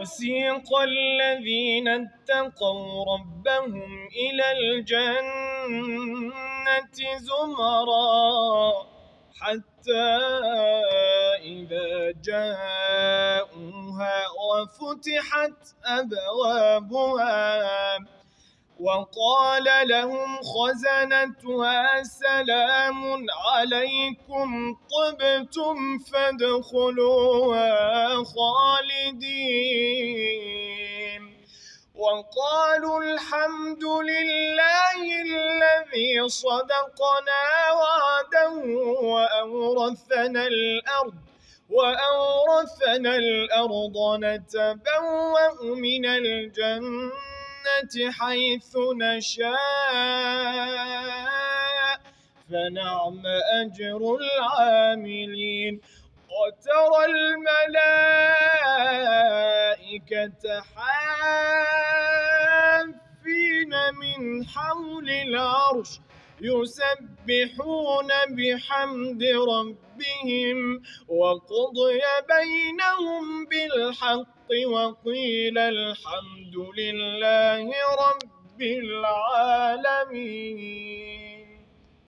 وسيق الذين اتقوا ربهم إلى الجنة زمرا حتى إذا جاءوها وفتحت أبوابها. وقال لهم خزنتها سلام عليكم طبتم فادخلوها خالدين. وقالوا الحمد لله الذي صدقنا وعده وأورثنا الأرض وأورثنا الأرض نتبوأ من الجنة. حيث نشاء فنعم أجر العاملين. وترى الملائكة حافين من حول العرش. يسبحون بحمد ربهم وقضي بينهم بالحق وقيل الحمد لله رب العالمين.